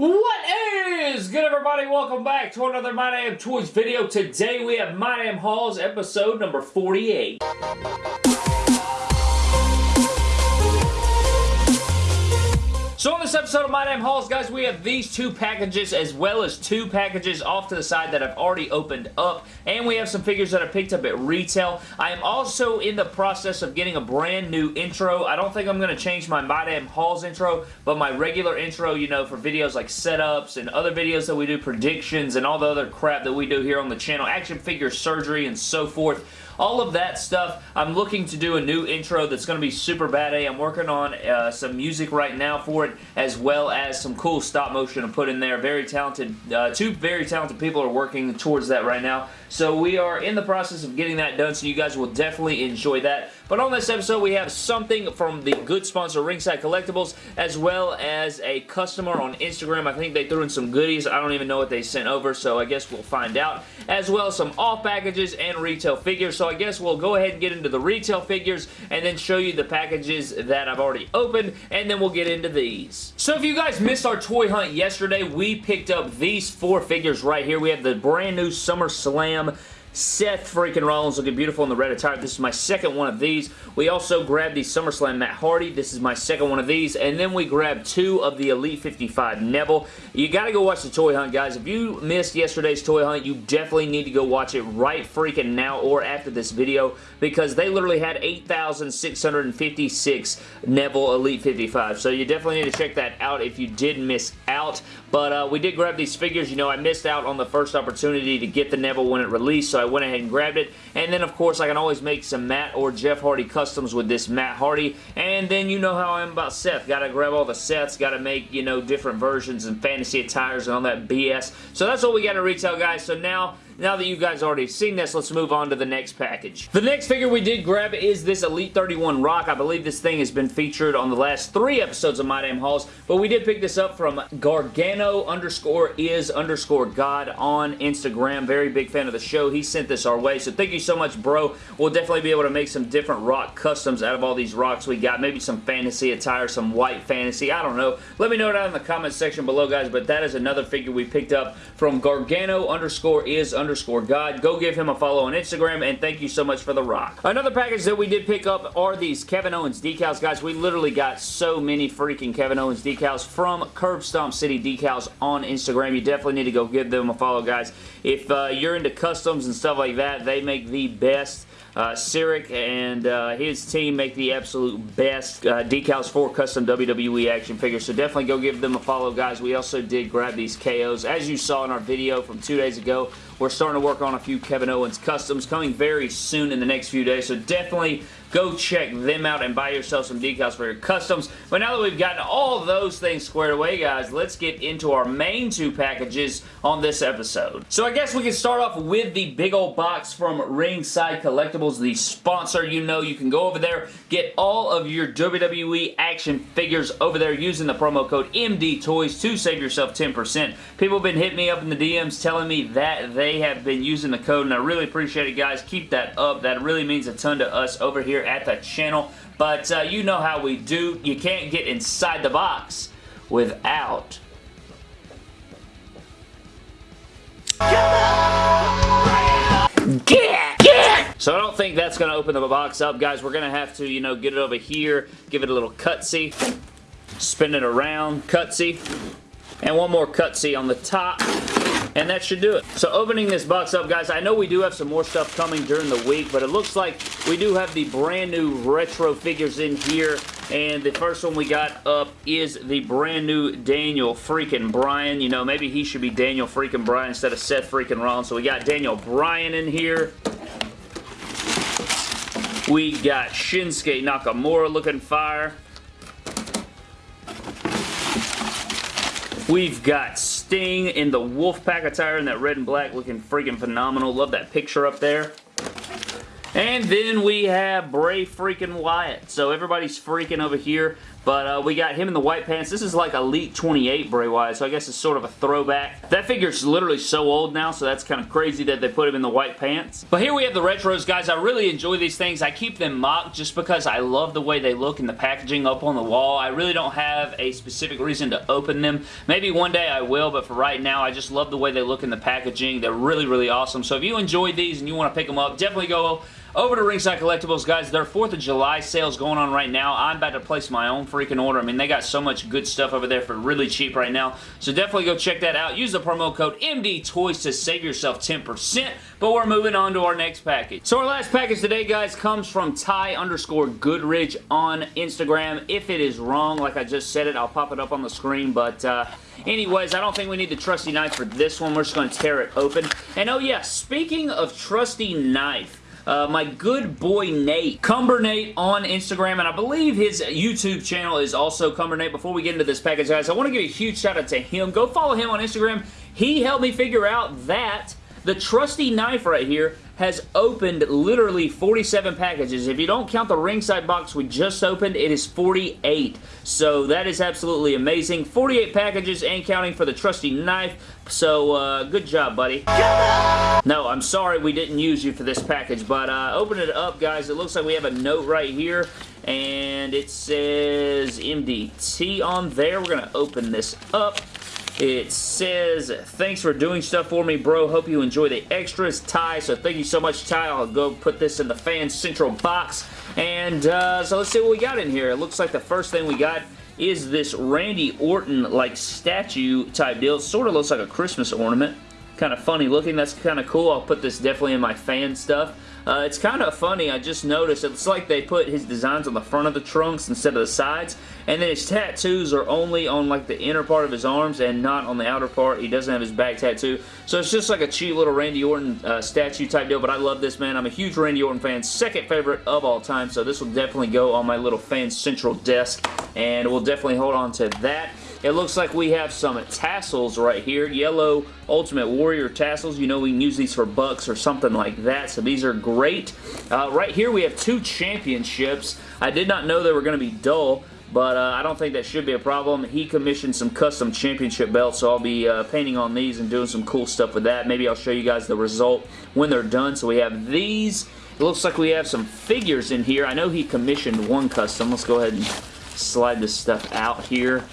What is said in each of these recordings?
What is good everybody? Welcome back to another My Damn Toys video. Today we have My Damn Hauls episode number 48. So on this episode of My Damn Hauls, guys, we have these two packages as well as two packages off to the side that I've already opened up. And we have some figures that I picked up at retail. I am also in the process of getting a brand new intro. I don't think I'm going to change my My Damn Hauls intro, but my regular intro, you know, for videos like setups and other videos that we do, predictions and all the other crap that we do here on the channel, action figure surgery and so forth all of that stuff. I'm looking to do a new intro that's going to be super bad A. I'm working on uh, some music right now for it, as well as some cool stop motion to put in there. Very talented, uh, two very talented people are working towards that right now. So we are in the process of getting that done, so you guys will definitely enjoy that. But on this episode, we have something from the good sponsor Ringside Collectibles, as well as a customer on Instagram. I think they threw in some goodies. I don't even know what they sent over, so I guess we'll find out. As well as some off packages and retail figures. So I guess we'll go ahead and get into the retail figures and then show you the packages that I've already opened, and then we'll get into these. So if you guys missed our toy hunt yesterday, we picked up these four figures right here. We have the brand new SummerSlam Seth freaking Rollins looking beautiful in the red attire. This is my second one of these. We also grabbed the SummerSlam Matt Hardy. This is my second one of these. And then we grabbed two of the Elite 55 Neville. You got to go watch the toy hunt, guys. If you missed yesterday's toy hunt, you definitely need to go watch it right freaking now or after this video because they literally had 8,656 Neville Elite 55. So you definitely need to check that out if you did miss out. But uh, we did grab these figures. You know, I missed out on the first opportunity to get the Neville when it released, so I went ahead and grabbed it. And then, of course, I can always make some Matt or Jeff Hardy customs with this Matt Hardy. And then you know how I am about Seth. Got to grab all the sets. Got to make, you know, different versions and fantasy attires and all that BS. So that's what we got to retail, guys. So now now that you guys already seen this, let's move on to the next package. The next figure we did grab is this Elite 31 Rock. I believe this thing has been featured on the last three episodes of My Damn Hauls, but we did pick this up from Gargano underscore is underscore God on Instagram. Very big fan of the show. He sent this our way, so thank you so much, bro. We'll definitely be able to make some different rock customs out of all these rocks we got. Maybe some fantasy attire, some white fantasy. I don't know. Let me know down in the comment section below, guys, but that is another figure we picked up from Gargano underscore is underscore underscore God. Go give him a follow on Instagram, and thank you so much for the rock. Another package that we did pick up are these Kevin Owens decals. Guys, we literally got so many freaking Kevin Owens decals from Curb Stomp City Decals on Instagram. You definitely need to go give them a follow, guys. If uh, you're into customs and stuff like that, they make the best uh, Cyric and uh, his team make the absolute best uh, decals for custom WWE action figures, so definitely go give them a follow, guys. We also did grab these KOs. As you saw in our video from two days ago, we're starting to work on a few Kevin Owens customs coming very soon in the next few days, so definitely go check them out and buy yourself some decals for your customs. But now that we've gotten all those things squared away, guys, let's get into our main two packages on this episode. So I guess we can start off with the big old box from Ringside Collectibles, the sponsor. You know you can go over there, get all of your WWE action figures over there using the promo code MD Toys to save yourself 10%. People have been hitting me up in the DMs telling me that they they have been using the code, and I really appreciate it, guys. Keep that up. That really means a ton to us over here at the channel. But uh, you know how we do. You can't get inside the box without... So I don't think that's going to open the box up, guys. We're going to have to, you know, get it over here, give it a little cutsy, spin it around, cutsy, and one more cutsy on the top and that should do it. So opening this box up, guys, I know we do have some more stuff coming during the week, but it looks like we do have the brand new retro figures in here, and the first one we got up is the brand new Daniel freaking Bryan. You know, maybe he should be Daniel freaking Bryan instead of Seth freaking Rollins. So we got Daniel Bryan in here. We got Shinsuke Nakamura looking fire. We've got Sting in the Wolfpack attire in that red and black looking freaking phenomenal. Love that picture up there. And then we have Bray freaking Wyatt. So everybody's freaking over here. But uh, we got him in the white pants. This is like Elite 28 Bray Wyatt, so I guess it's sort of a throwback. That figure's literally so old now, so that's kind of crazy that they put him in the white pants. But here we have the retros, guys. I really enjoy these things. I keep them mocked just because I love the way they look in the packaging up on the wall. I really don't have a specific reason to open them. Maybe one day I will, but for right now, I just love the way they look in the packaging. They're really, really awesome. So if you enjoyed these and you want to pick them up, definitely go over to Ringside Collectibles, guys. Their 4th of July sales going on right now. I'm about to place my own freaking order. I mean, they got so much good stuff over there for really cheap right now. So definitely go check that out. Use the promo code MDTOYS to save yourself 10%. But we're moving on to our next package. So our last package today, guys, comes from Ty underscore Goodridge on Instagram. If it is wrong, like I just said it, I'll pop it up on the screen. But uh, anyways, I don't think we need the trusty knife for this one. We're just going to tear it open. And oh yeah, speaking of trusty knife, uh, my good boy Nate, Cumber Nate on Instagram, and I believe his YouTube channel is also Cumber Nate. Before we get into this package, guys, I want to give a huge shout out to him. Go follow him on Instagram. He helped me figure out that the trusty knife right here has opened literally 47 packages. If you don't count the ringside box we just opened, it is 48. So that is absolutely amazing. 48 packages and counting for the trusty knife. So uh, good job, buddy. No, I'm sorry we didn't use you for this package, but uh, open it up, guys. It looks like we have a note right here, and it says MDT on there. We're going to open this up. It says, thanks for doing stuff for me, bro. Hope you enjoy the extras, Ty. So thank you so much, Ty. I'll go put this in the Fan Central box. And uh, so let's see what we got in here. It looks like the first thing we got is this Randy Orton like statue type deal. Sort of looks like a Christmas ornament. Kind of funny looking. That's kind of cool. I'll put this definitely in my fan stuff. Uh, it's kind of funny. I just noticed it's like they put his designs on the front of the trunks instead of the sides. And then his tattoos are only on like the inner part of his arms and not on the outer part. He doesn't have his back tattoo. So it's just like a cheap little Randy Orton uh, statue type deal. But I love this, man. I'm a huge Randy Orton fan. Second favorite of all time. So this will definitely go on my little fan central desk. And we'll definitely hold on to that. It looks like we have some tassels right here. Yellow Ultimate Warrior tassels. You know we can use these for bucks or something like that. So these are great. Uh, right here we have two championships. I did not know they were going to be dull but uh, I don't think that should be a problem. He commissioned some custom championship belts, so I'll be uh, painting on these and doing some cool stuff with that. Maybe I'll show you guys the result when they're done. So we have these. It looks like we have some figures in here. I know he commissioned one custom. Let's go ahead and slide this stuff out here.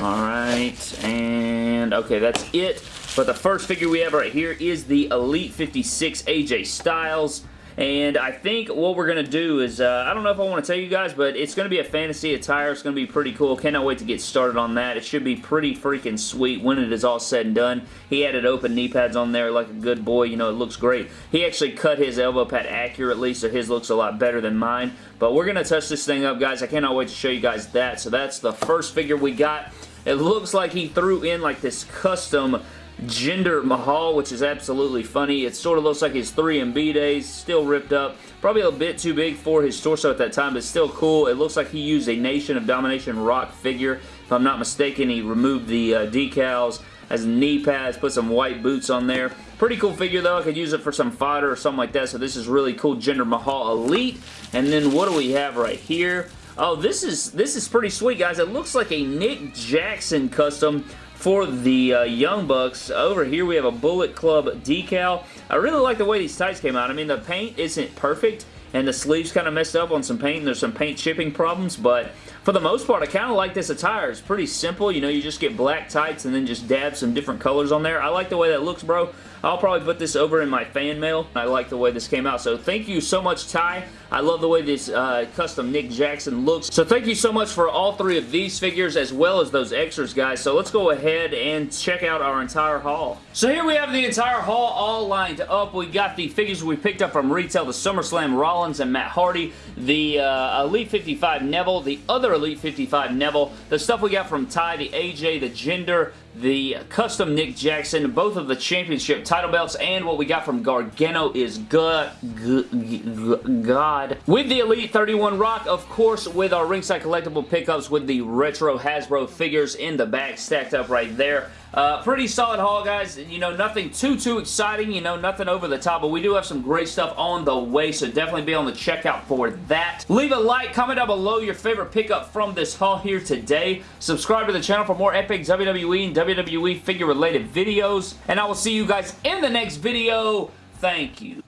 Alright, and okay, that's it. But the first figure we have right here is the Elite 56 AJ Styles. And I think what we're going to do is, uh, I don't know if I want to tell you guys, but it's going to be a fantasy attire. It's going to be pretty cool. Cannot wait to get started on that. It should be pretty freaking sweet when it is all said and done. He added open knee pads on there like a good boy. You know, it looks great. He actually cut his elbow pad accurately, so his looks a lot better than mine. But we're going to touch this thing up, guys. I cannot wait to show you guys that. So that's the first figure we got. It looks like he threw in like this custom Jinder Mahal, which is absolutely funny. It sort of looks like his 3MB days, still ripped up. Probably a bit too big for his torso at that time, but still cool. It looks like he used a Nation of Domination rock figure. If I'm not mistaken, he removed the uh, decals as knee pads, put some white boots on there. Pretty cool figure though. I could use it for some fodder or something like that. So this is really cool. Jinder Mahal Elite. And then what do we have right here? Oh, this is this is pretty sweet, guys. It looks like a Nick Jackson custom for the uh, Young Bucks. Over here we have a Bullet Club decal. I really like the way these tights came out. I mean, the paint isn't perfect, and the sleeves kind of messed up on some paint, there's some paint chipping problems, but for the most part, I kind of like this attire. It's pretty simple. You know, you just get black tights and then just dab some different colors on there. I like the way that looks, bro. I'll probably put this over in my fan mail. I like the way this came out. So thank you so much, Ty. I love the way this uh, custom Nick Jackson looks. So thank you so much for all three of these figures as well as those extras, guys. So let's go ahead and check out our entire haul. So here we have the entire haul all lined up. We got the figures we picked up from retail, the SummerSlam Rollins and Matt Hardy, the uh, Elite 55 Neville, the other Elite 55 Neville, the stuff we got from Ty, the AJ, the Jinder, the custom Nick Jackson, both of the championship title belts, and what we got from Gargano is good, God. With the Elite 31 Rock, of course, with our ringside collectible pickups with the retro Hasbro figures in the back stacked up right there. Uh, pretty solid haul, guys. You know, nothing too, too exciting. You know, nothing over the top, but we do have some great stuff on the way, so definitely be on the checkout for that. Leave a like, comment down below your favorite pickup from this haul here today. Subscribe to the channel for more epic WWE and WWE figure related videos. And I will see you guys in the next video. Thank you.